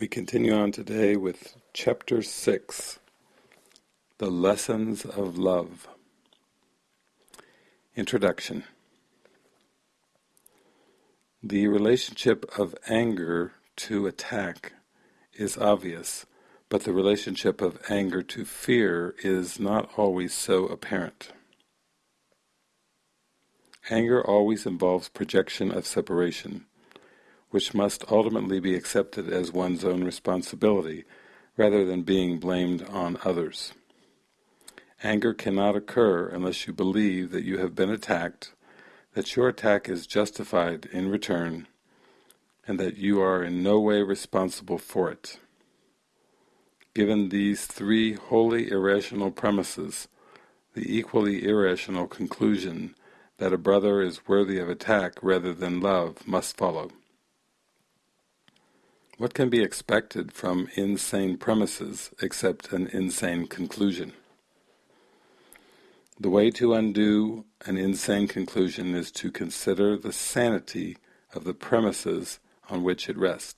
We continue on today with Chapter 6, The Lessons of Love. Introduction The relationship of anger to attack is obvious, but the relationship of anger to fear is not always so apparent. Anger always involves projection of separation, which must ultimately be accepted as one's own responsibility rather than being blamed on others. Anger cannot occur unless you believe that you have been attacked, that your attack is justified in return, and that you are in no way responsible for it. Given these three wholly irrational premises, the equally irrational conclusion that a brother is worthy of attack rather than love must follow. What can be expected from insane premises except an insane conclusion? The way to undo an insane conclusion is to consider the sanity of the premises on which it rests.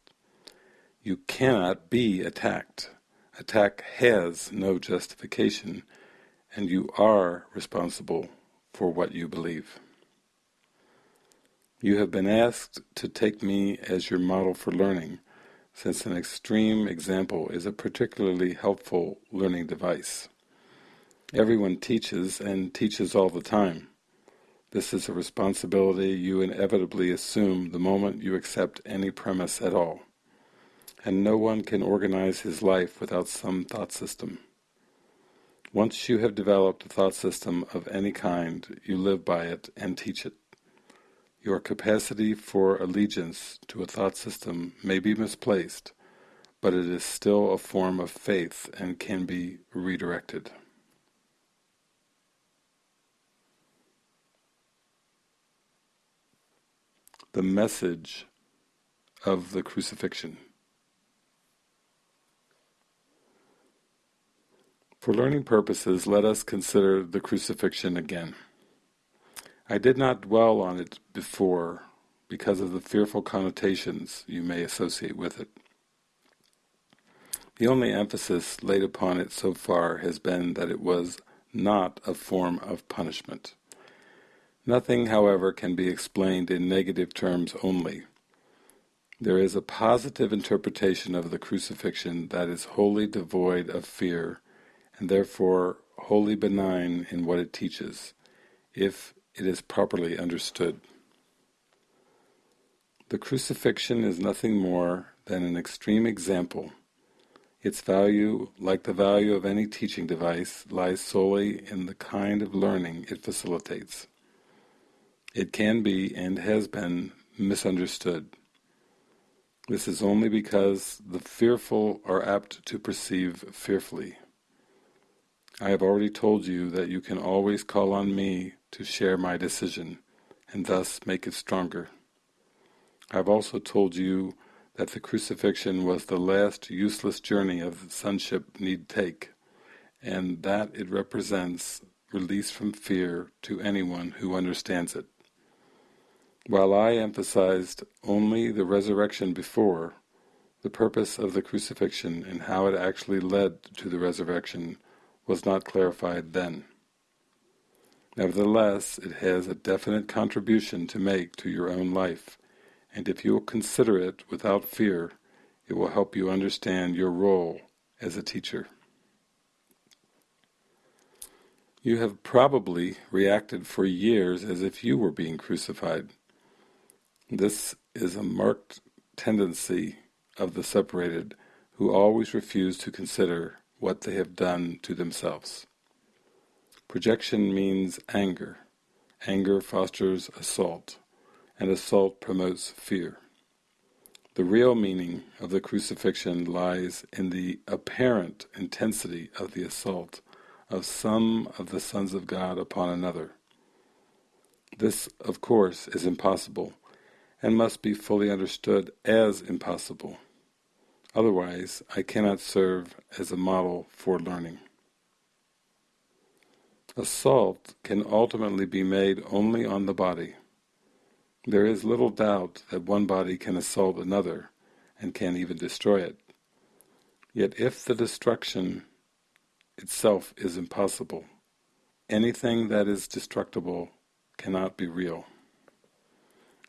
You cannot be attacked. Attack has no justification, and you are responsible for what you believe. You have been asked to take me as your model for learning, since an extreme example is a particularly helpful learning device. Everyone teaches, and teaches all the time. This is a responsibility you inevitably assume the moment you accept any premise at all. And no one can organize his life without some thought system. Once you have developed a thought system of any kind, you live by it and teach it. Your capacity for allegiance to a thought system may be misplaced, but it is still a form of faith and can be redirected. The message of the crucifixion. For learning purposes, let us consider the crucifixion again. I did not dwell on it before because of the fearful connotations you may associate with it. The only emphasis laid upon it so far has been that it was not a form of punishment. Nothing, however, can be explained in negative terms only. There is a positive interpretation of the crucifixion that is wholly devoid of fear, and therefore wholly benign in what it teaches, if it is properly understood. The crucifixion is nothing more than an extreme example. Its value, like the value of any teaching device, lies solely in the kind of learning it facilitates. It can be, and has been, misunderstood. This is only because the fearful are apt to perceive fearfully. I have already told you that you can always call on me to share my decision, and thus make it stronger. I have also told you that the crucifixion was the last useless journey of sonship need take, and that it represents release from fear to anyone who understands it. While I emphasized only the resurrection before, the purpose of the crucifixion and how it actually led to the resurrection was not clarified then. Nevertheless, it has a definite contribution to make to your own life, and if you will consider it without fear, it will help you understand your role as a teacher. You have probably reacted for years as if you were being crucified. This is a marked tendency of the separated who always refuse to consider what they have done to themselves. Projection means anger. Anger fosters assault, and assault promotes fear. The real meaning of the crucifixion lies in the apparent intensity of the assault of some of the sons of God upon another. This, of course, is impossible, and must be fully understood as impossible. Otherwise, I cannot serve as a model for learning. Assault can ultimately be made only on the body. There is little doubt that one body can assault another, and can even destroy it. Yet if the destruction itself is impossible, anything that is destructible cannot be real.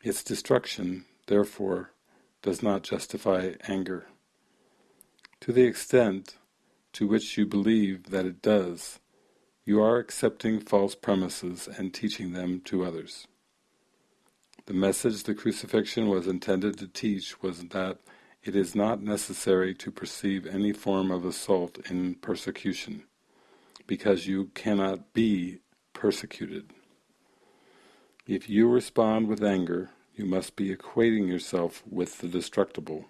Its destruction, therefore, does not justify anger. To the extent to which you believe that it does, you are accepting false premises and teaching them to others. The message the crucifixion was intended to teach was that it is not necessary to perceive any form of assault in persecution, because you cannot be persecuted. If you respond with anger, you must be equating yourself with the destructible,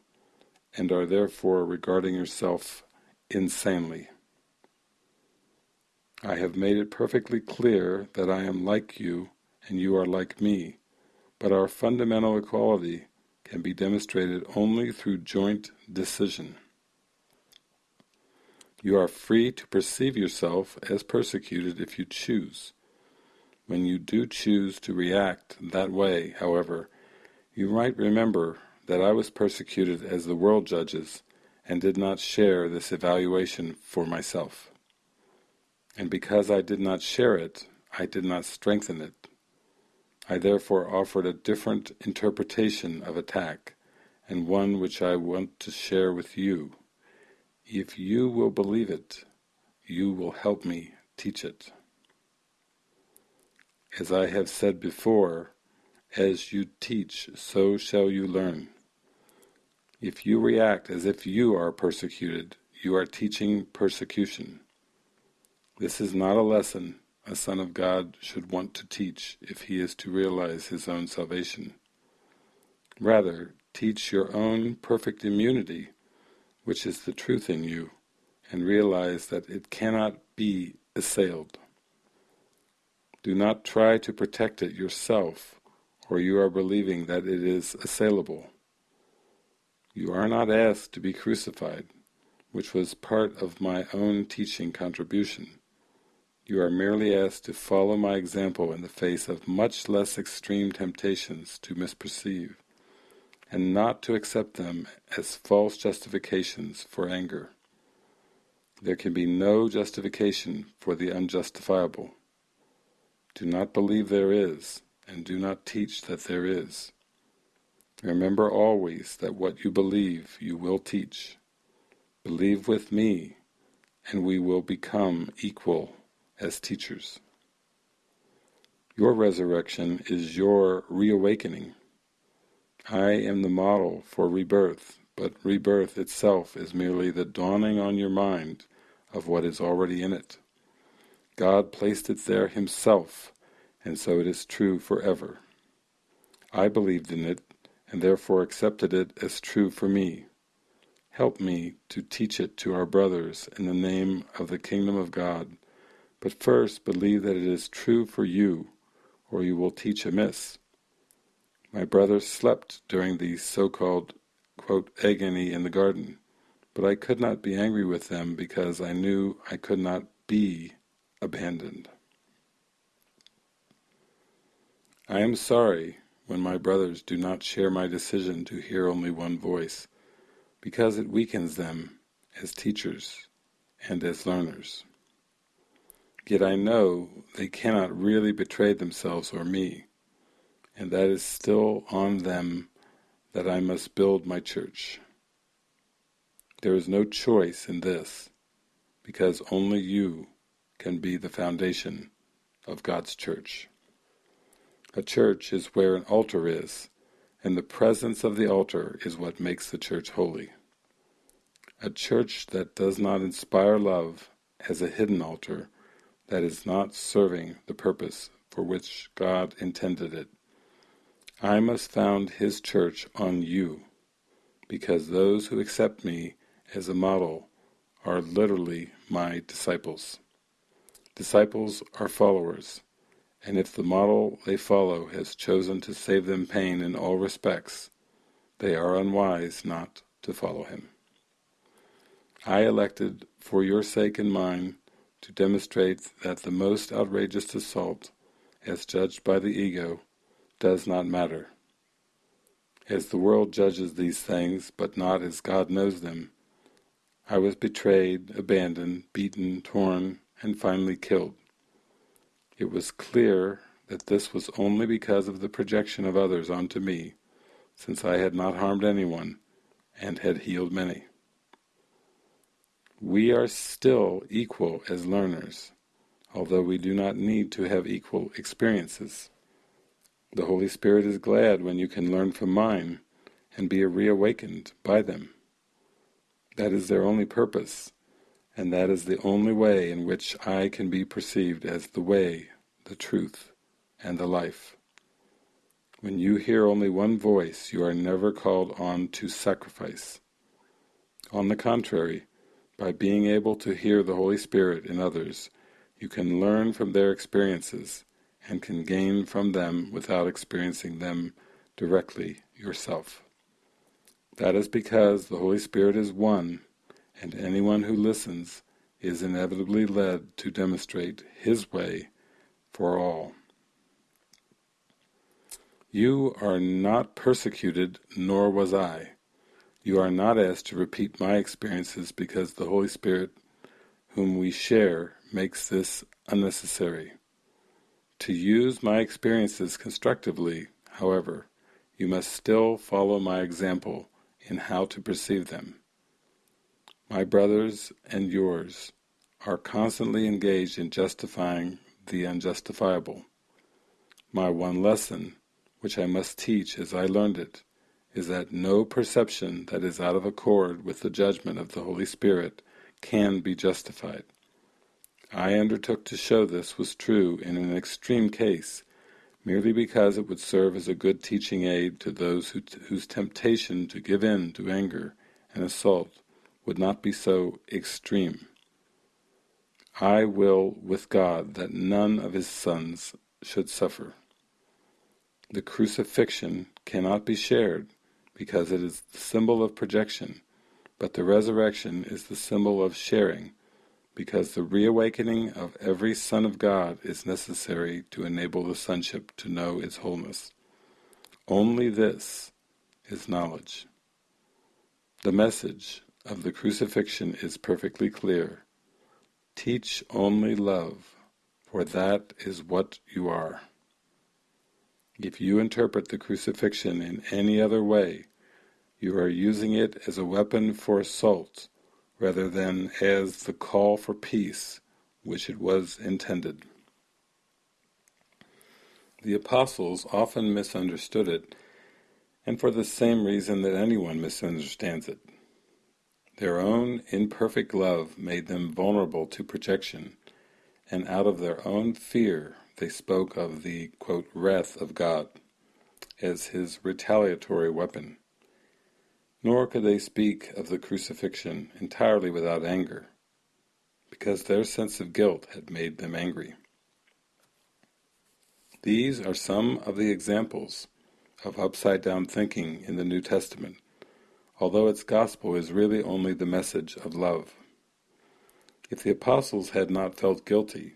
and are therefore regarding yourself insanely. I have made it perfectly clear that I am like you and you are like me, but our fundamental equality can be demonstrated only through joint decision. You are free to perceive yourself as persecuted if you choose. When you do choose to react that way, however, you might remember that I was persecuted as the world judges and did not share this evaluation for myself and because I did not share it, I did not strengthen it. I therefore offered a different interpretation of attack, and one which I want to share with you. If you will believe it, you will help me teach it. As I have said before, as you teach, so shall you learn. If you react as if you are persecuted, you are teaching persecution. This is not a lesson a son of God should want to teach if he is to realize his own salvation. Rather, teach your own perfect immunity, which is the truth in you, and realize that it cannot be assailed. Do not try to protect it yourself, or you are believing that it is assailable. You are not asked to be crucified, which was part of my own teaching contribution. You are merely asked to follow my example in the face of much less extreme temptations to misperceive, and not to accept them as false justifications for anger. There can be no justification for the unjustifiable. Do not believe there is, and do not teach that there is. Remember always that what you believe you will teach. Believe with me, and we will become equal as teachers. Your resurrection is your reawakening. I am the model for rebirth, but rebirth itself is merely the dawning on your mind of what is already in it. God placed it there himself, and so it is true forever. I believed in it, and therefore accepted it as true for me. Help me to teach it to our brothers in the name of the kingdom of God, but first believe that it is true for you, or you will teach amiss. My brothers slept during the so-called, agony in the garden, but I could not be angry with them because I knew I could not be abandoned. I am sorry when my brothers do not share my decision to hear only one voice, because it weakens them as teachers and as learners. Yet I know they cannot really betray themselves or me, and that is still on them that I must build my church. There is no choice in this, because only you can be the foundation of God's church. A church is where an altar is, and the presence of the altar is what makes the church holy. A church that does not inspire love as a hidden altar that is not serving the purpose for which God intended it. I must found His church on you, because those who accept me as a model are literally my disciples. Disciples are followers, and if the model they follow has chosen to save them pain in all respects, they are unwise not to follow him. I elected, for your sake and mine, to demonstrate that the most outrageous assault, as judged by the ego, does not matter. As the world judges these things, but not as God knows them, I was betrayed, abandoned, beaten, torn, and finally killed. It was clear that this was only because of the projection of others onto me, since I had not harmed anyone and had healed many. We are still equal as learners, although we do not need to have equal experiences. The Holy Spirit is glad when you can learn from mine and be reawakened by them. That is their only purpose, and that is the only way in which I can be perceived as the way, the truth, and the life. When you hear only one voice, you are never called on to sacrifice. On the contrary, by being able to hear the Holy Spirit in others, you can learn from their experiences and can gain from them without experiencing them directly yourself. That is because the Holy Spirit is one, and anyone who listens is inevitably led to demonstrate His way for all. You are not persecuted, nor was I. You are not asked to repeat my experiences because the Holy Spirit, whom we share, makes this unnecessary. To use my experiences constructively, however, you must still follow my example in how to perceive them. My brothers and yours are constantly engaged in justifying the unjustifiable. My one lesson, which I must teach as I learned it, is that no perception that is out of accord with the judgment of the Holy Spirit can be justified. I undertook to show this was true in an extreme case, merely because it would serve as a good teaching aid to those who whose temptation to give in to anger and assault would not be so extreme. I will with God that none of his sons should suffer. The crucifixion cannot be shared because it is the symbol of projection, but the resurrection is the symbol of sharing, because the reawakening of every son of God is necessary to enable the sonship to know its wholeness. Only this is knowledge. The message of the crucifixion is perfectly clear. Teach only love, for that is what you are. If you interpret the crucifixion in any other way, you are using it as a weapon for assault rather than as the call for peace which it was intended. The apostles often misunderstood it, and for the same reason that anyone misunderstands it. Their own imperfect love made them vulnerable to projection, and out of their own fear they spoke of the quote, wrath of God as his retaliatory weapon. Nor could they speak of the crucifixion entirely without anger, because their sense of guilt had made them angry. These are some of the examples of upside-down thinking in the New Testament, although its gospel is really only the message of love. If the apostles had not felt guilty,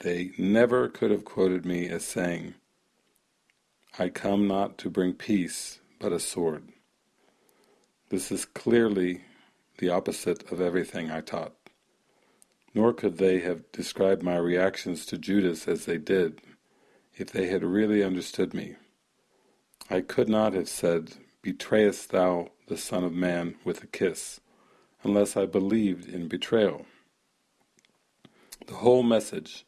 they never could have quoted me as saying, I come not to bring peace, but a sword. This is clearly the opposite of everything I taught. Nor could they have described my reactions to Judas as they did, if they had really understood me. I could not have said, Betrayest thou the Son of Man with a kiss, unless I believed in betrayal. The whole message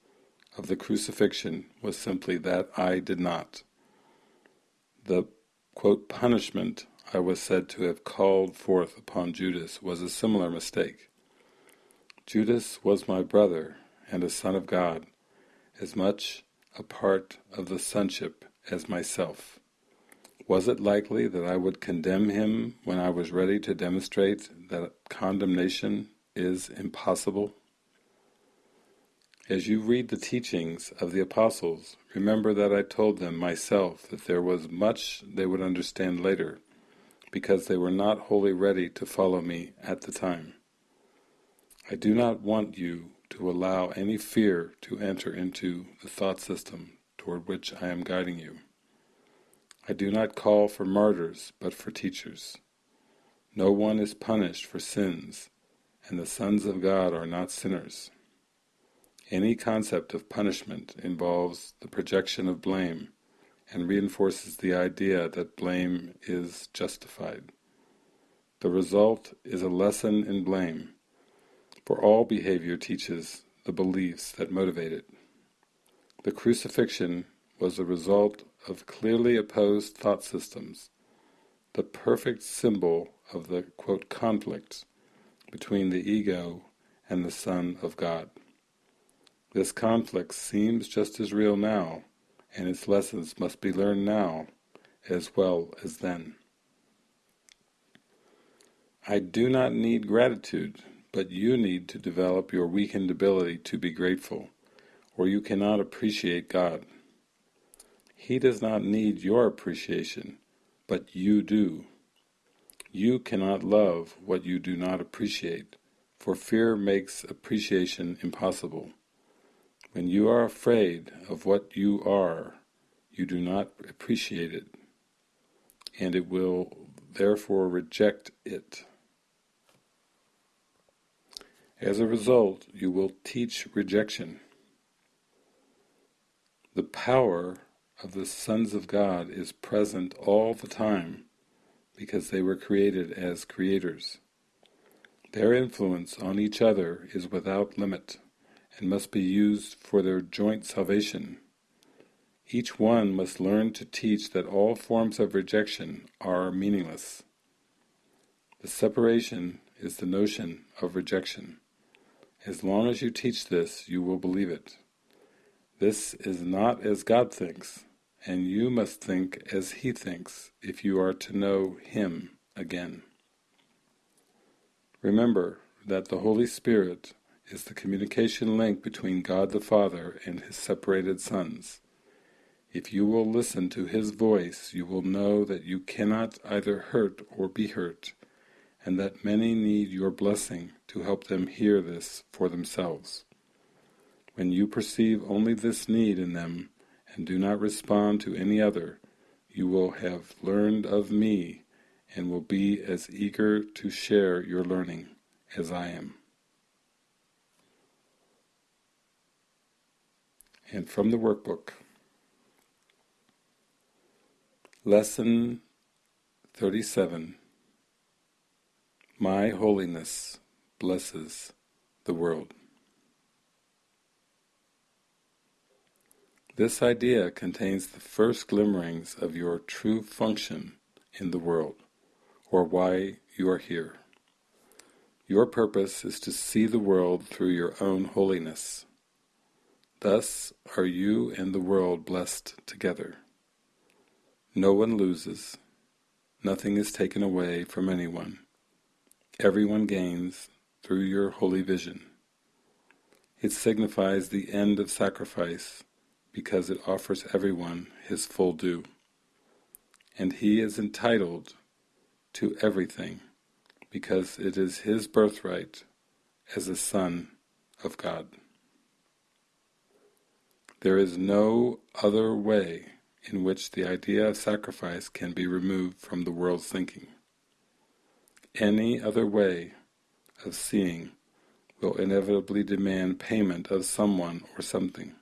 of the crucifixion was simply that I did not. The quote, punishment I was said to have called forth upon Judas was a similar mistake. Judas was my brother and a son of God, as much a part of the sonship as myself. Was it likely that I would condemn him when I was ready to demonstrate that condemnation is impossible? As you read the teachings of the apostles, remember that I told them myself that there was much they would understand later, because they were not wholly ready to follow me at the time. I do not want you to allow any fear to enter into the thought system toward which I am guiding you. I do not call for martyrs, but for teachers. No one is punished for sins, and the sons of God are not sinners. Any concept of punishment involves the projection of blame and reinforces the idea that blame is justified. The result is a lesson in blame, for all behavior teaches the beliefs that motivate it. The crucifixion was the result of clearly opposed thought systems, the perfect symbol of the quote, conflict between the ego and the Son of God. This conflict seems just as real now, and its lessons must be learned now as well as then. I do not need gratitude, but you need to develop your weakened ability to be grateful, or you cannot appreciate God. He does not need your appreciation, but you do. You cannot love what you do not appreciate, for fear makes appreciation impossible. When you are afraid of what you are, you do not appreciate it, and it will therefore reject it. As a result, you will teach rejection. The power of the sons of God is present all the time because they were created as creators. Their influence on each other is without limit and must be used for their joint salvation. Each one must learn to teach that all forms of rejection are meaningless. The separation is the notion of rejection. As long as you teach this, you will believe it. This is not as God thinks, and you must think as He thinks if you are to know Him again. Remember that the Holy Spirit is the communication link between God the Father and His separated sons. If you will listen to His voice, you will know that you cannot either hurt or be hurt, and that many need your blessing to help them hear this for themselves. When you perceive only this need in them, and do not respond to any other, you will have learned of me and will be as eager to share your learning as I am. And from the workbook, Lesson 37 My Holiness Blesses the World. This idea contains the first glimmerings of your true function in the world, or why you are here. Your purpose is to see the world through your own holiness. Thus are you and the world blessed together. No one loses, nothing is taken away from anyone. Everyone gains through your holy vision. It signifies the end of sacrifice because it offers everyone his full due. And he is entitled to everything because it is his birthright as a son of God. There is no other way in which the idea of sacrifice can be removed from the world's thinking. Any other way of seeing will inevitably demand payment of someone or something.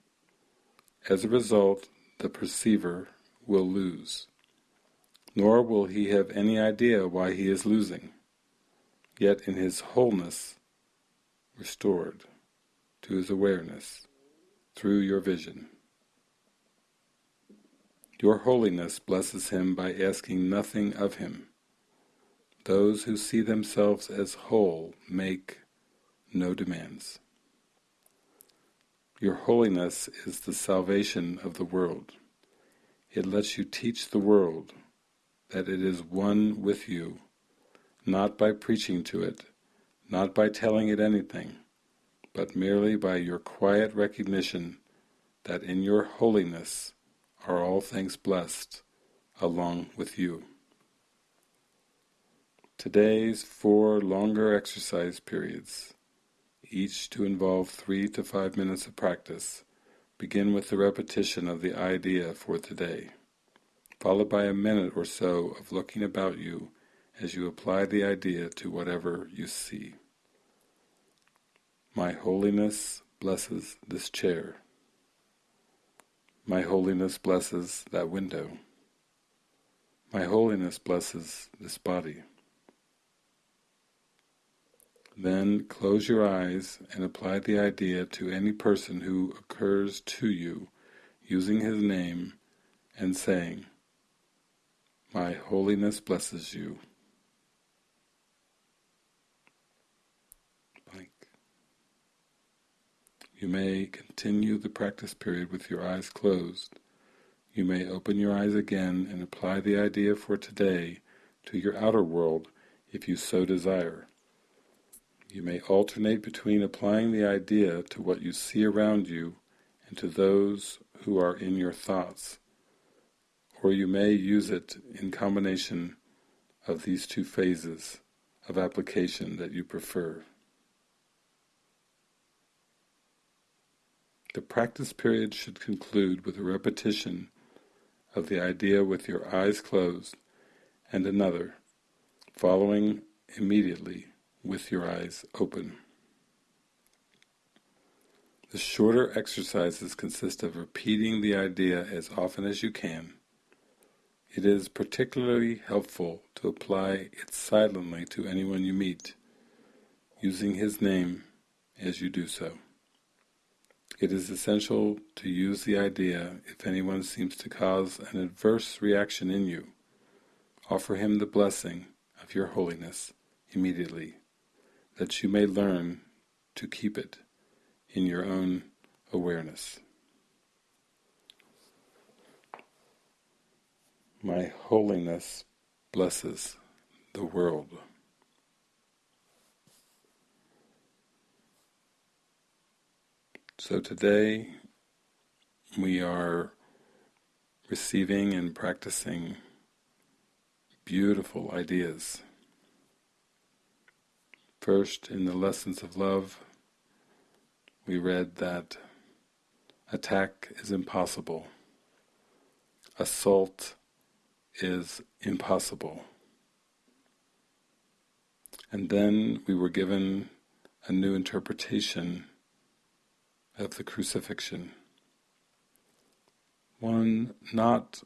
As a result, the perceiver will lose, nor will he have any idea why he is losing, yet in his wholeness restored to his awareness through your vision. Your holiness blesses him by asking nothing of him. Those who see themselves as whole make no demands. Your holiness is the salvation of the world. It lets you teach the world that it is one with you, not by preaching to it, not by telling it anything, but merely by your quiet recognition that in your holiness are all things blessed along with you. Today's four longer exercise periods each to involve three to five minutes of practice. Begin with the repetition of the idea for today, followed by a minute or so of looking about you as you apply the idea to whatever you see. My holiness blesses this chair. My holiness blesses that window. My holiness blesses this body. Then close your eyes and apply the idea to any person who occurs to you using his name and saying, My holiness blesses you. You may continue the practice period with your eyes closed. You may open your eyes again and apply the idea for today to your outer world if you so desire. You may alternate between applying the idea to what you see around you and to those who are in your thoughts, or you may use it in combination of these two phases of application that you prefer. The practice period should conclude with a repetition of the idea with your eyes closed and another, following immediately with your eyes open. The shorter exercises consist of repeating the idea as often as you can. It is particularly helpful to apply it silently to anyone you meet, using his name as you do so. It is essential to use the idea if anyone seems to cause an adverse reaction in you. Offer him the blessing of your holiness immediately that you may learn to keep it in your own awareness. My holiness blesses the world. So today we are receiving and practicing beautiful ideas First, in the Lessons of Love, we read that attack is impossible, assault is impossible. And then we were given a new interpretation of the crucifixion. One not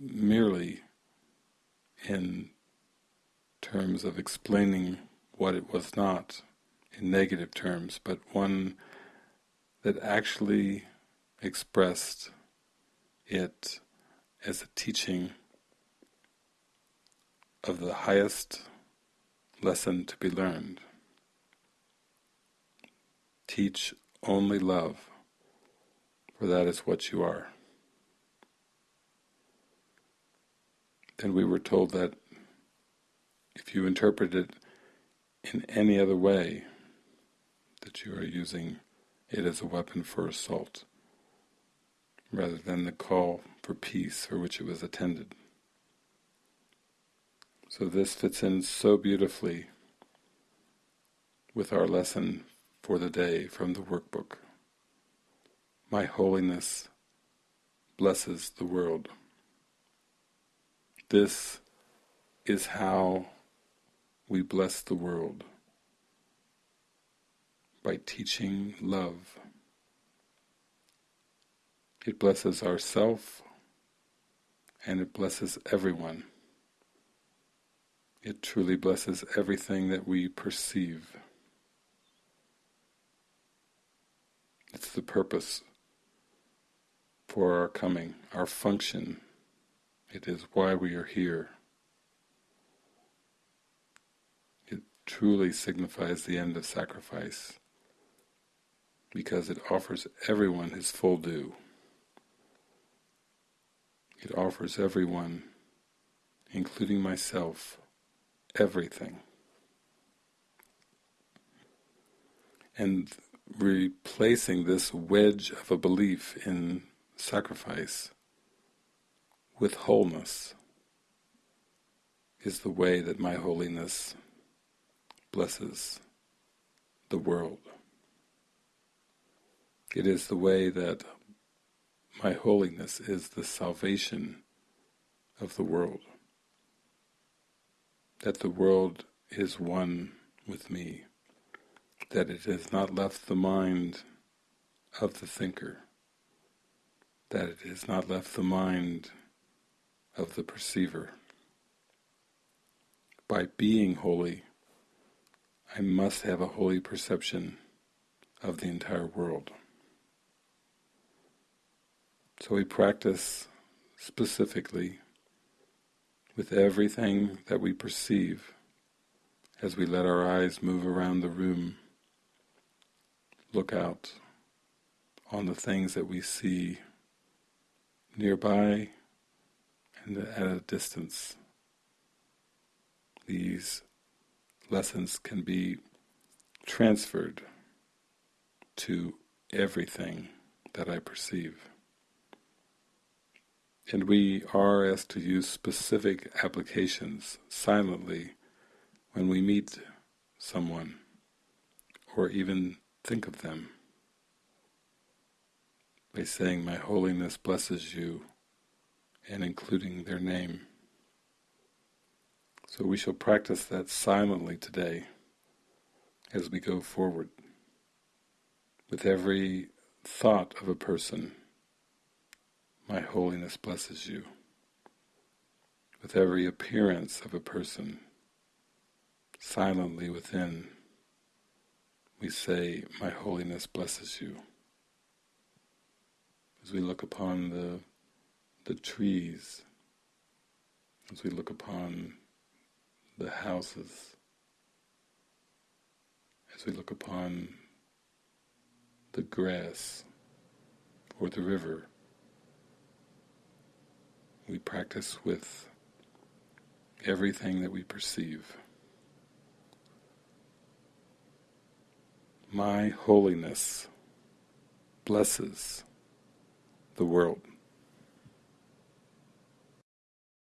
merely in terms of explaining what it was not in negative terms, but one that actually expressed it as a teaching of the highest lesson to be learned. Teach only love, for that is what you are. Then we were told that if you interpret it in any other way that you are using it as a weapon for assault, rather than the call for peace for which it was intended. So this fits in so beautifully with our lesson for the day from the workbook. My holiness blesses the world. This is how we bless the world by teaching love. It blesses ourself and it blesses everyone. It truly blesses everything that we perceive. It's the purpose for our coming, our function. It is why we are here. It truly signifies the end of sacrifice because it offers everyone his full due. It offers everyone, including myself, everything. And replacing this wedge of a belief in sacrifice with wholeness is the way that my holiness blesses the world. It is the way that my holiness is the salvation of the world. That the world is one with me. That it has not left the mind of the thinker, that it has not left the mind of the perceiver. By being holy, I must have a holy perception of the entire world. So we practice specifically with everything that we perceive as we let our eyes move around the room, look out on the things that we see nearby and at a distance. These lessons can be transferred to everything that I perceive. And we are asked to use specific applications silently when we meet someone or even think of them by saying, My holiness blesses you, and including their name. So we shall practice that silently today as we go forward. With every thought of a person, my holiness blesses you. With every appearance of a person, silently within, we say, My holiness blesses you. As we look upon the, the trees, as we look upon the houses, as we look upon the grass or the river, we practice with everything that we perceive. My holiness blesses the world.